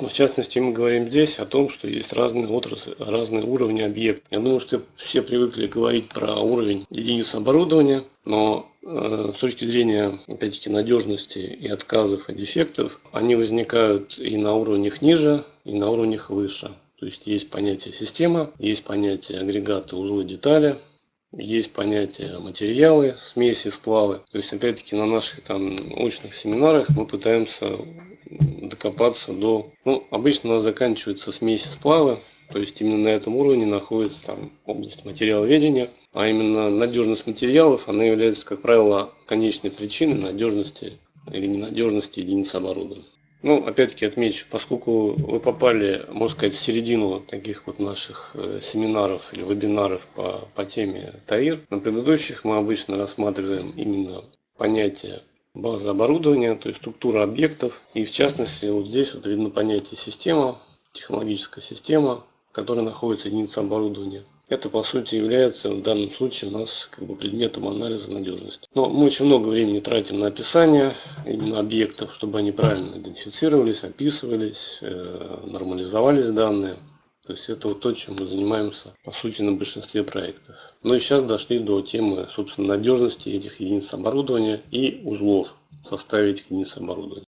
В частности, мы говорим здесь о том, что есть разные отрасли, разные уровни объектов. Я думаю, что все привыкли говорить про уровень единиц оборудования, но э, с точки зрения, опять-таки, надежности и отказов и дефектов, они возникают и на уровнях ниже, и на уровнях выше. То есть есть понятие система, есть понятие агрегаты, узлы, детали, есть понятие материалы, смеси, сплавы. То есть, опять-таки, на наших там очных семинарах мы пытаемся докопаться до... Ну, обычно у нас заканчиваются смеси, сплавы. То есть, именно на этом уровне находится там область материаловедения. А именно надежность материалов, она является, как правило, конечной причиной надежности или ненадежности единиц оборудования. Ну, опять-таки отмечу, поскольку вы попали, можно сказать, в середину таких вот наших э, семинаров или вебинаров по, по теме ТАИР, на предыдущих мы обычно рассматриваем именно понятие базы оборудования, то есть структура объектов. И в частности, вот здесь вот видно понятие система, технологическая система, в которой находится единица оборудования. Это, по сути, является в данном случае у нас как бы предметом анализа надежности. Но мы очень много времени тратим на описание именно объектов, чтобы они правильно идентифицировались, описывались, э, нормализовались данные. То есть это вот то, чем мы занимаемся, по сути, на большинстве проектов. Ну и сейчас дошли до темы, собственно, надежности этих единиц оборудования и узлов в составе единиц оборудования.